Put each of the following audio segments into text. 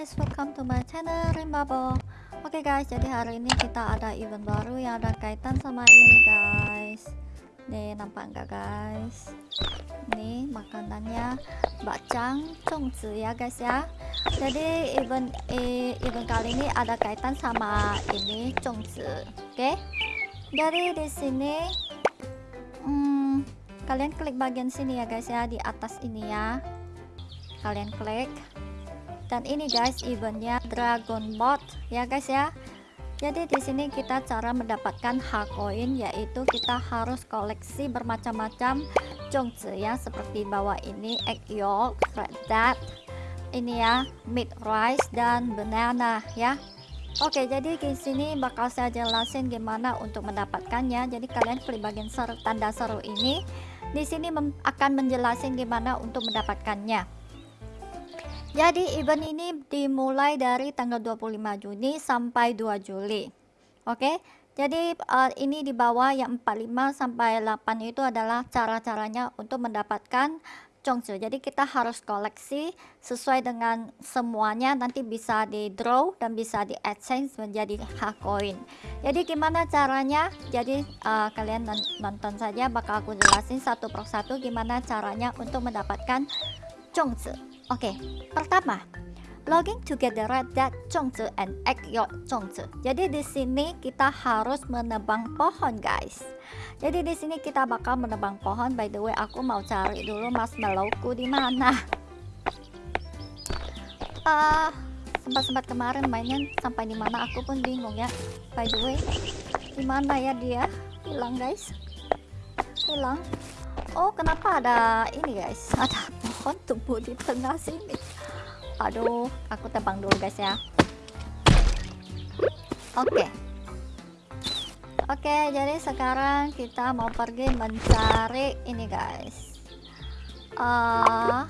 Guys, welcome to my channel Rimbabo Oke okay guys, jadi hari ini kita ada event baru yang ada kaitan sama ini guys. Nih, nampak nggak guys? Nih, makanannya bakcang congzi ya guys ya. Jadi event eh, event kali ini ada kaitan sama ini congzi Oke? Okay? Jadi di sini hmm, Kalian klik bagian sini ya guys ya, di atas ini ya. Kalian klik dan ini guys eventnya dragon bot ya guys ya. Jadi di sini kita cara mendapatkan hak koin yaitu kita harus koleksi bermacam-macam zhongzi ya. Seperti bawah ini egg yolk red dot ini ya meat rice dan banana ya. Oke jadi di sini bakal saya jelasin gimana untuk mendapatkannya. Jadi kalian klik bagian seru, tanda seru ini. Di sini akan menjelaskan gimana untuk mendapatkannya jadi event ini dimulai dari tanggal 25 Juni sampai 2 Juli. Oke. Jadi uh, ini di bawah yang 45 sampai 8 itu adalah cara-caranya untuk mendapatkan Chongsu. Jadi kita harus koleksi sesuai dengan semuanya nanti bisa di draw dan bisa di exchange menjadi hak koin. Jadi gimana caranya? Jadi uh, kalian nonton saja bakal aku jelasin satu persatu gimana caranya untuk mendapatkan Chongzi. Oke, okay. pertama, login together that Chongzi and egg yolk Chongzi. Jadi di sini kita harus menebang pohon, guys. Jadi di sini kita bakal menebang pohon. By the way, aku mau cari dulu marshmallowku di mana. Uh, sempat-sempat kemarin mainnya sampai di mana aku pun bingung ya. By the way, di mana ya dia? Hilang, guys. Hilang. Oh, kenapa ada ini, guys? Ada pohon tumbuh di tengah sini. Aduh aku tebang dulu guys ya. Oke. Okay. oke okay, jadi sekarang kita mau pergi mencari ini guys. Uh,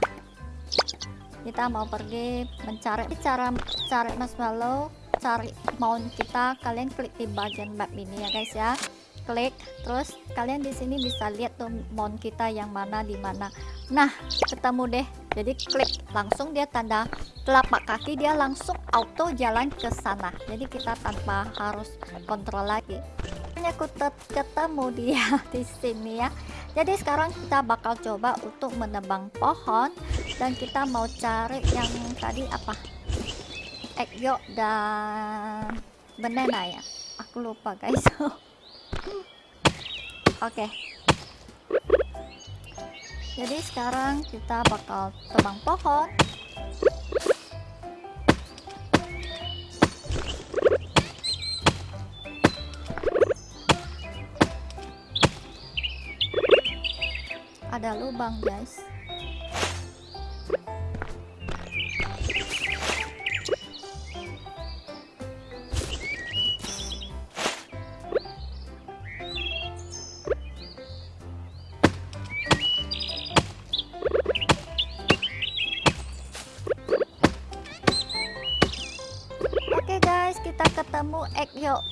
kita mau pergi mencari. Cara cari marshmallow cari mount kita. Kalian klik di bagian map ini ya guys ya klik terus kalian di sini bisa lihat tuh mount kita yang mana di mana Nah, ketemu deh. Jadi klik langsung dia tanda telapak kaki dia langsung auto jalan ke sana. Jadi kita tanpa harus kontrol lagi. Hanya aku ketemu dia di sini ya. Jadi sekarang kita bakal coba untuk menebang pohon dan kita mau cari yang tadi apa? Egg yolk dan banana ya. Aku lupa guys. Oke. okay jadi sekarang kita bakal tebang pohon ada lubang guys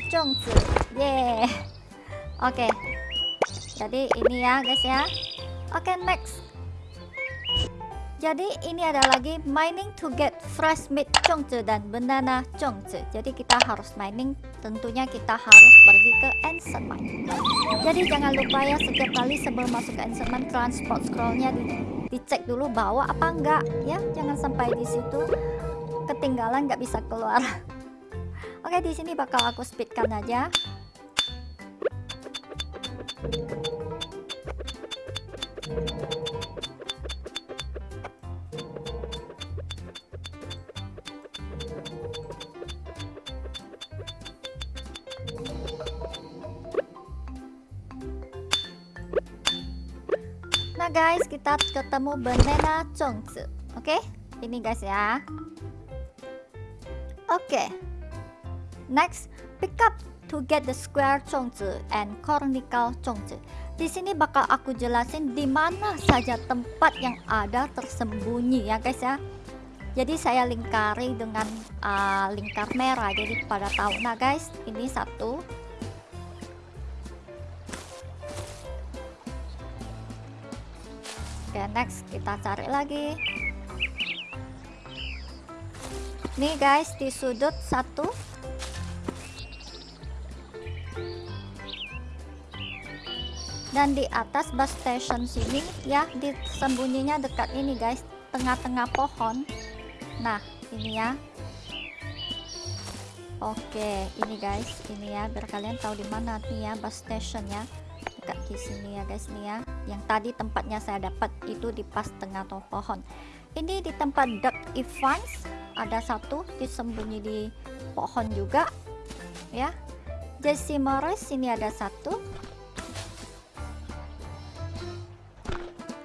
zhongzi yeah oke. Jadi ini ya guys ya. Oke okay, next. Jadi ini ada lagi mining to get fresh meat zhongzi dan banana zhongzi jadi kita harus mining. Tentunya kita harus pergi ke ancient mine. Jadi jangan lupa ya setiap kali sebelum masuk ke ancient mine transport scrollnya di, dicek dulu bawa apa enggak ya. Jangan sampai di situ ketinggalan nggak bisa keluar Oke, di sini bakal aku speedkan aja. Nah guys, kita ketemu banana chongzi. Oke, ini guys ya. Oke. Next, pick up to get the square chongzi and cornical chongzi. Di sini bakal aku jelasin di mana saja tempat yang ada tersembunyi ya guys ya. Jadi saya lingkari dengan uh, lingkar merah. Jadi pada tahu nah guys, ini satu. Oke, next kita cari lagi. nih guys di sudut satu dan di atas bus station sini ya di sembunyinya dekat ini guys. Tengah-tengah pohon. Nah ini ya. Oke ini guys ini ya. Biar kalian tahu di mana nih ya bus station ya. Dekat di sini ya guys nih ya. Yang tadi tempatnya saya dapat itu di pas tengah pohon. Ini di tempat Duck Evans. Ada satu disembunyi di pohon juga ya. Jesse Morris ini ada satu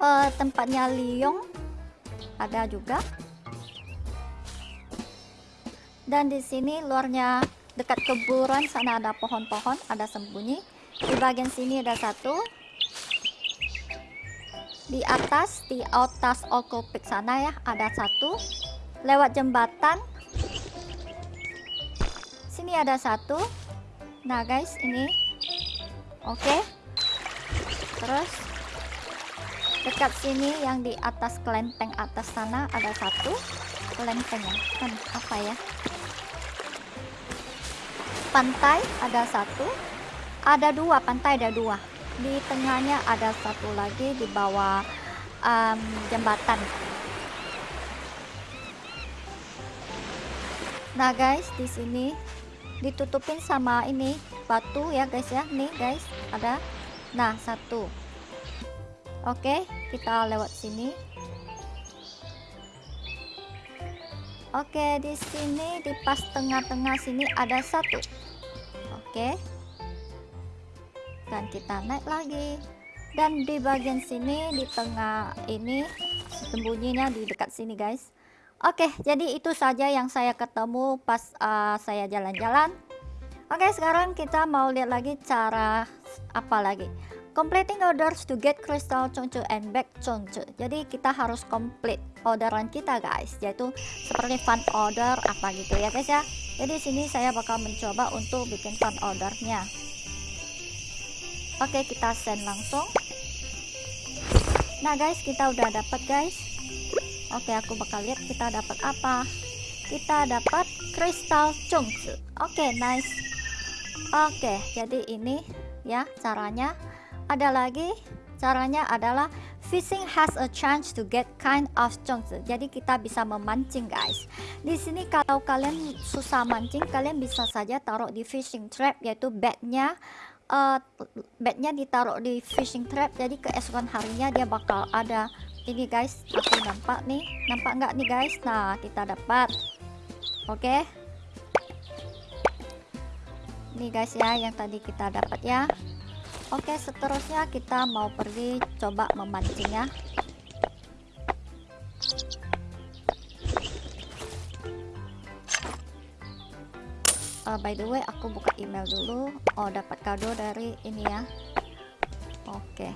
uh, tempatnya Liong ada juga. Dan di sini luarnya dekat kuburan sana ada pohon-pohon ada sembunyi. Di bagian sini ada satu. Di atas di atas okopik sana ya ada satu. Lewat jembatan. Sini ada satu. Nah guys ini. Oke. Okay. terus dekat sini yang di atas kelenteng atas sana ada satu kelenteng ya kan apa ya pantai ada satu ada dua pantai ada dua di tengahnya ada satu lagi di bawah um, jembatan Nah guys, di sini ditutupin sama ini batu ya guys ya. Nih guys, ada. Nah, satu. Oke, kita lewat sini. Oke, di sini di pas tengah-tengah sini ada satu. Oke. Dan kita naik lagi. Dan di bagian sini di tengah ini sembunyinya di dekat sini guys Oke, jadi itu saja yang saya ketemu pas uh, saya jalan-jalan. Oke, sekarang kita mau lihat lagi cara apa lagi. Completing orders to get crystal chonchu and back chonchu. Jadi kita harus complete orderan kita guys, yaitu seperti fun order apa gitu ya guys ya. Jadi sini saya bakal mencoba untuk bikin fun ordernya. Oke, kita send langsung. Nah guys, kita udah dapat guys Oke, aku bakal lihat kita dapat apa. Kita dapat kristal chungsu. Oke, nice. Oke, jadi ini ya caranya. Ada lagi caranya adalah fishing has a chance to get kind of chunks. Jadi kita bisa memancing guys. Di sini kalau kalian susah mancing, kalian bisa saja taruh di fishing trap yaitu bednya uh, bednya ditaruh di fishing trap. Jadi keesokan harinya dia bakal ada ini guys aku nampak nih nampak nggak nih guys nah kita dapat oke okay. ini guys ya yang tadi kita dapat ya oke seterusnya kita mau pergi coba memancing ya uh, by the way aku buka email dulu. Oh dapat kado dari ini ya. Oke.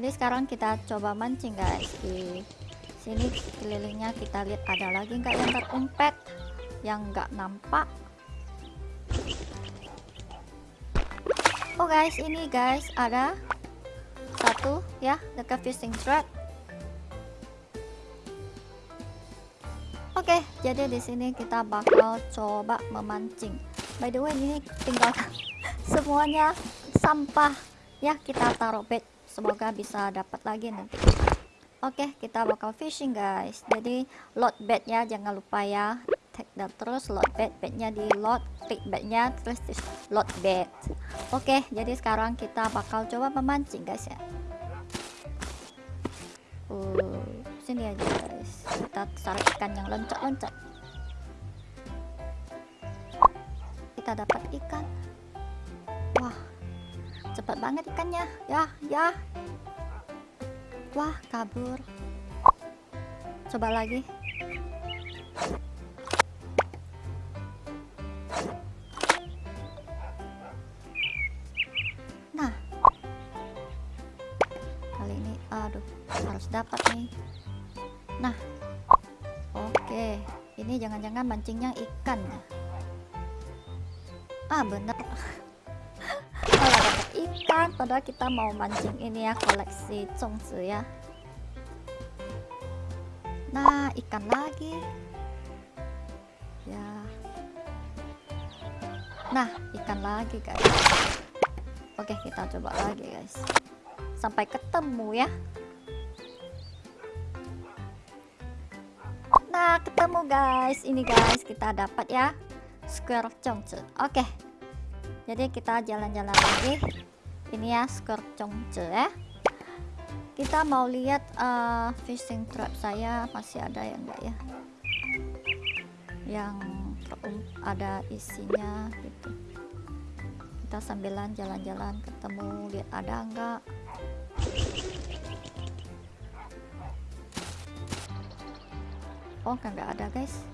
Jadi sekarang kita coba mancing guys. Di sini kelilingnya kita lihat ada lagi nggak yang terumpet yang nggak nampak oh guys ini guys ada satu ya dekat fishing trap Oke, jadi di sini kita bakal coba memancing. By the way, ini tinggal semuanya sampah ya kita taruh bed. Semoga bisa dapat lagi nanti. Oke okay, kita bakal fishing guys. Jadi load bednya jangan lupa ya dan terus load bed bednya di load klik bednya terus di load bed. Oke okay, jadi sekarang kita bakal coba memancing guys ya. Uh, sini aja guys. Kita tarik ikan yang loncat-loncat. Kita dapat ikan. Wah cepat banget ikannya. Ya ya. Wah kabur. Coba lagi dapat nih. Nah oke. Ini jangan-jangan mancingnya ikan ah bener. Ikan padahal kita mau mancing ini ya koleksi congzi ya. Nah ikan lagi. Ya. Nah ikan lagi guys. Oke kita coba lagi guys. Sampai ketemu ya ketemu guys. Ini guys kita dapat ya. Square chongce oke. Jadi kita jalan-jalan lagi. Ini ya square chongce ya. Kita mau lihat uh, fishing trap saya masih ada ya enggak ya? Yang ada isinya gitu. Kita sambilan jalan-jalan ketemu lihat ada enggak oh enggak ada guys.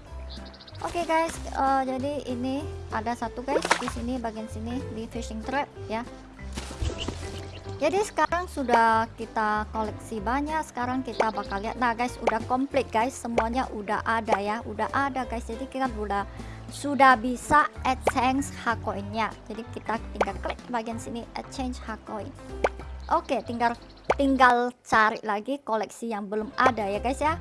Oke okay, guys uh, jadi ini ada satu guys di sini bagian sini di fishing trap ya. Jadi sekarang sudah kita koleksi banyak sekarang kita bakal lihat. Nah guys udah komplit guys semuanya udah ada ya. Udah ada guys jadi kita udah sudah bisa exchange hakoinnya. Jadi kita tinggal klik bagian sini exchange hakoin. Oke tinggal tinggal cari lagi koleksi yang belum ada ya guys ya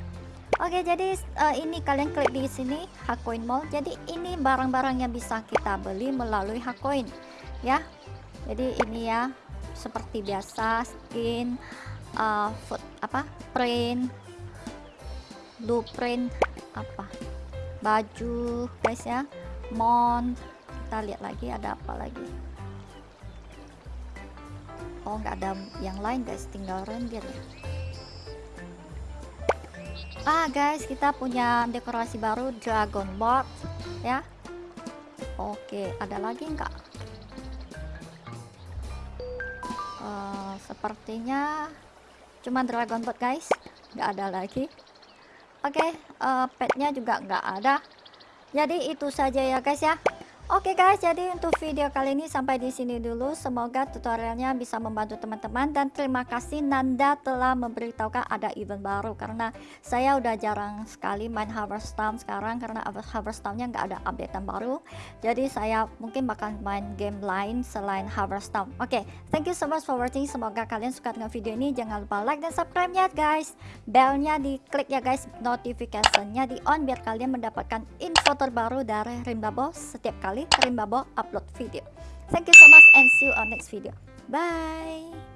oke jadi uh, ini kalian klik di sini hakoin mall. Jadi ini barang-barang yang bisa kita beli melalui hakoin ya. Jadi ini ya seperti biasa skin uh, food apa print blueprint apa baju guys ya. Mount kita lihat lagi ada apa lagi. Oh nggak ada yang lain guys tinggal render ya ah guys kita punya dekorasi baru dragon board ya. Oke ada lagi enggak uh, sepertinya cuma dragon boat guys. Nggak ada lagi. Oke okay, uh, petnya juga nggak ada. Jadi itu saja ya guys ya Oke guys, jadi untuk video kali ini sampai di sini dulu. Semoga tutorialnya bisa membantu teman-teman dan terima kasih Nanda telah memberitahukan ada event baru karena saya udah jarang sekali main Harvest Town sekarang karena Harvest Town-nya nggak ada updatean baru. Jadi saya mungkin bakal main game lain selain Harvest Town. Oke, thank you so much for watching. Semoga kalian suka dengan video ini. Jangan lupa like dan subscribe-nya guys. Bellnya diklik ya guys, notification-nya di on biar kalian mendapatkan info terbaru dari Rimbabo setiap kali kali upload video. Thank you so much and see you on next video. Bye!